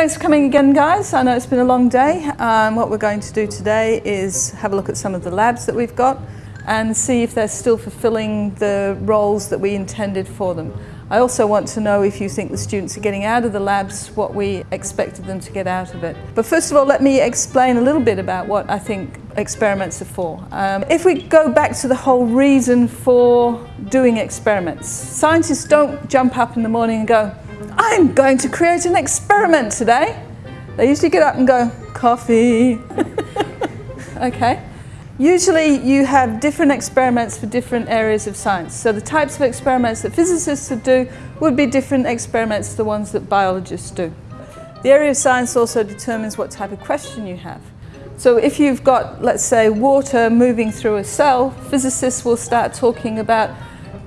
Thanks for coming again guys. I know it's been a long day. Um, what we're going to do today is have a look at some of the labs that we've got and see if they're still fulfilling the roles that we intended for them. I also want to know if you think the students are getting out of the labs what we expected them to get out of it. But first of all, let me explain a little bit about what I think experiments are for. Um, if we go back to the whole reason for doing experiments, scientists don't jump up in the morning and go, I'm going to create an experiment today. They usually get up and go, coffee. okay. Usually you have different experiments for different areas of science. So the types of experiments that physicists would do would be different experiments to the ones that biologists do. The area of science also determines what type of question you have. So if you've got, let's say, water moving through a cell, physicists will start talking about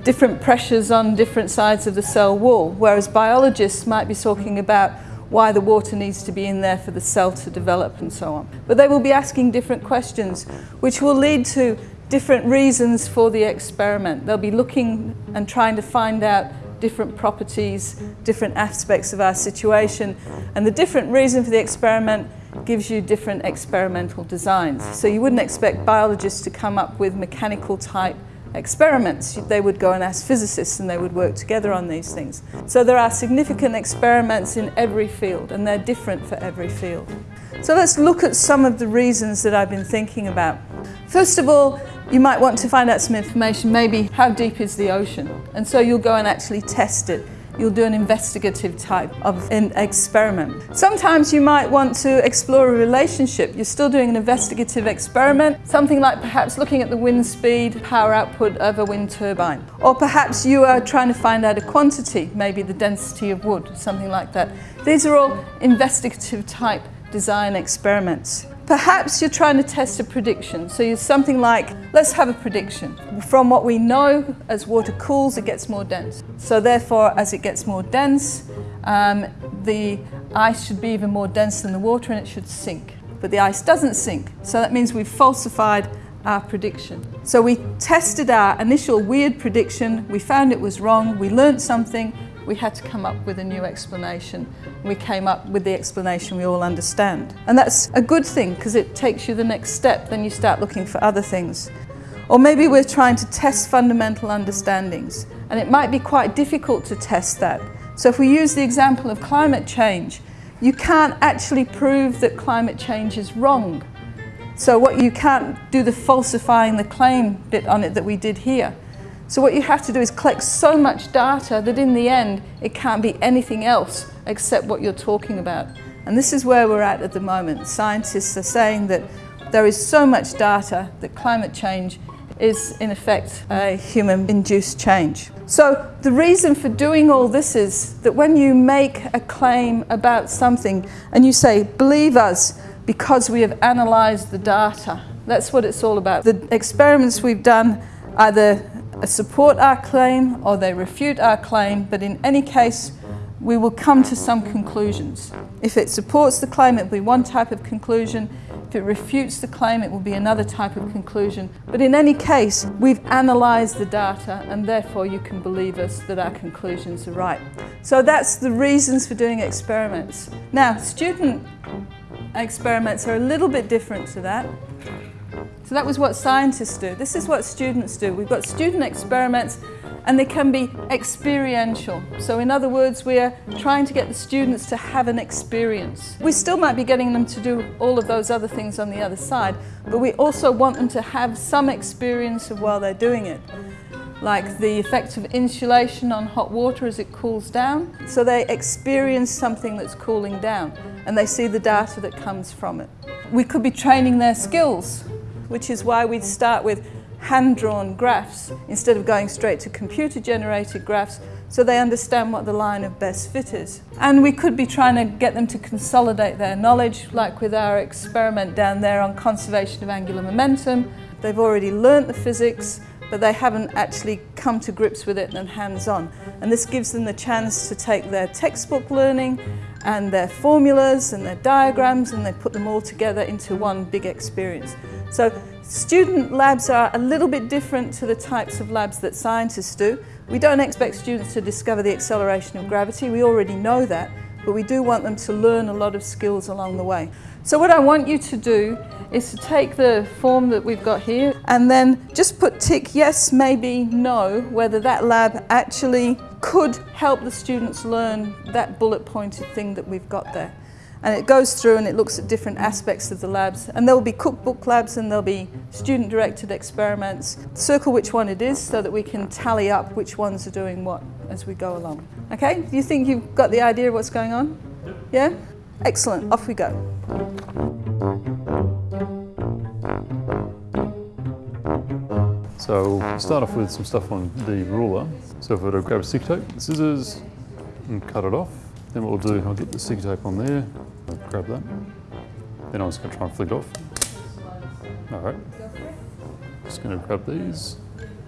different pressures on different sides of the cell wall, whereas biologists might be talking about why the water needs to be in there for the cell to develop and so on. But they will be asking different questions, which will lead to different reasons for the experiment. They'll be looking and trying to find out different properties, different aspects of our situation, and the different reason for the experiment gives you different experimental designs. So you wouldn't expect biologists to come up with mechanical type experiments. They would go and ask physicists and they would work together on these things. So there are significant experiments in every field and they're different for every field. So let's look at some of the reasons that I've been thinking about. First of all, you might want to find out some information, maybe how deep is the ocean? And so you'll go and actually test it you'll do an investigative type of an experiment. Sometimes you might want to explore a relationship. You're still doing an investigative experiment, something like perhaps looking at the wind speed, power output of a wind turbine. Or perhaps you are trying to find out a quantity, maybe the density of wood, something like that. These are all investigative type design experiments. Perhaps you're trying to test a prediction. So you're something like, let's have a prediction. From what we know, as water cools, it gets more dense. So therefore, as it gets more dense, um, the ice should be even more dense than the water and it should sink. But the ice doesn't sink. So that means we've falsified our prediction. So we tested our initial weird prediction, we found it was wrong, we learned something, we had to come up with a new explanation. We came up with the explanation we all understand. And that's a good thing because it takes you the next step, then you start looking for other things. Or maybe we're trying to test fundamental understandings, and it might be quite difficult to test that. So if we use the example of climate change, you can't actually prove that climate change is wrong. So what you can't do the falsifying the claim bit on it that we did here. So what you have to do is collect so much data that in the end it can't be anything else except what you're talking about. And this is where we're at at the moment. Scientists are saying that there is so much data that climate change is in effect a human-induced change. So the reason for doing all this is that when you make a claim about something and you say, believe us because we have analysed the data, that's what it's all about. The experiments we've done either support our claim or they refute our claim, but in any case, we will come to some conclusions. If it supports the claim, it will be one type of conclusion. If it refutes the claim, it will be another type of conclusion. But in any case, we've analysed the data and therefore you can believe us that our conclusions are right. So that's the reasons for doing experiments. Now, student experiments are a little bit different to that. So that was what scientists do. This is what students do. We've got student experiments and they can be experiential. So in other words, we are trying to get the students to have an experience. We still might be getting them to do all of those other things on the other side, but we also want them to have some experience of while they're doing it like the effect of insulation on hot water as it cools down. So they experience something that's cooling down and they see the data that comes from it. We could be training their skills which is why we'd start with hand-drawn graphs instead of going straight to computer-generated graphs so they understand what the line of best fit is. And we could be trying to get them to consolidate their knowledge, like with our experiment down there on conservation of angular momentum. They've already learnt the physics, but they haven't actually come to grips with it and hands-on. And this gives them the chance to take their textbook learning and their formulas and their diagrams and they put them all together into one big experience. So student labs are a little bit different to the types of labs that scientists do. We don't expect students to discover the acceleration of gravity, we already know that, but we do want them to learn a lot of skills along the way. So what I want you to do is to take the form that we've got here and then just put tick yes, maybe, no, whether that lab actually could help the students learn that bullet pointed thing that we've got there. And it goes through and it looks at different aspects of the labs. And there will be cookbook labs and there'll be student directed experiments. Circle which one it is so that we can tally up which ones are doing what as we go along. Okay, do you think you've got the idea of what's going on? Yeah? Excellent, off we go. So we'll start off with some stuff on the ruler. So if I were to grab a stick tape, scissors, and cut it off, then what we'll do, I'll get the stick tape on there, I'll grab that. Then I'm just to try and flick it off. All right. Just to grab these.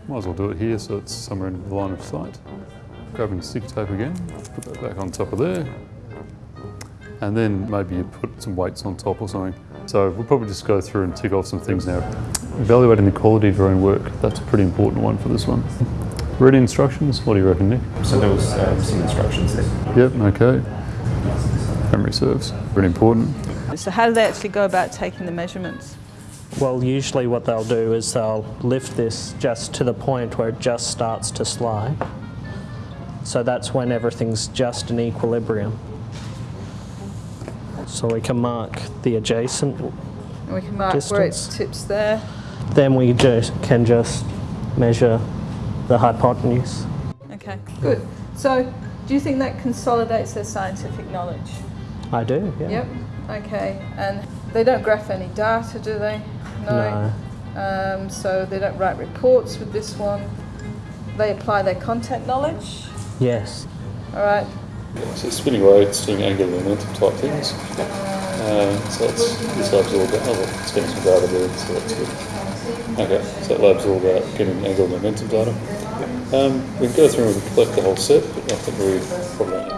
Might as well do it here so it's somewhere in the line of sight. Grabbing stick tape again, put that back on top of there. And then maybe you put some weights on top or something. So we'll probably just go through and tick off some things now. Evaluating the quality of your own work, that's a pretty important one for this one. Read instructions, what do you reckon, Nick? So there was um, some instructions there. Yep, okay. Memory serves, very important. So how do they actually go about taking the measurements? Well, usually what they'll do is they'll lift this just to the point where it just starts to slide. So that's when everything's just in equilibrium. So we can mark the adjacent, And we can mark where it tips there. then we just can just measure the hypotenuse. Okay, good. So do you think that consolidates their scientific knowledge? I do, yeah. Yep. Okay, and they don't graph any data, do they? No. Um, so they don't write reports with this one. They apply their content knowledge. Yes. All right. So spinning away, it's doing angular momentum type things. Uh, so that's, this lab's all about, oh, it's getting some data there, so that's good. Okay, so that lab's all about getting angular momentum data. Um, we can go through and collect the whole set, but I think we probably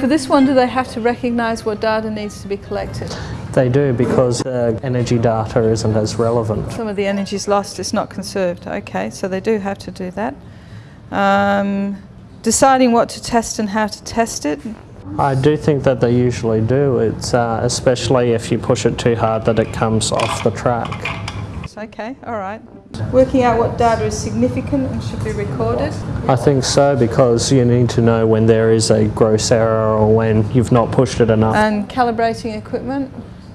For this one, do they have to recognise what data needs to be collected? They do because uh, energy data isn't as relevant. Some of the energy is lost, it's not conserved. Okay, so they do have to do that. Um, deciding what to test and how to test it. I do think that they usually do. It's uh, especially if you push it too hard that it comes off the track. Okay, all right. Working out what data is significant and should be recorded. I think so because you need to know when there is a gross error or when you've not pushed it enough. And calibrating equipment.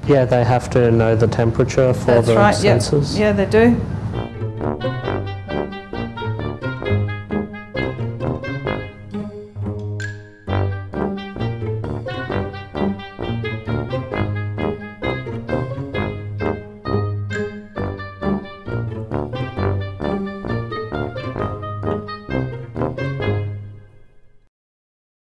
Yeah, they have to know the temperature for That's the right, yeah. sensors. Yeah, they do.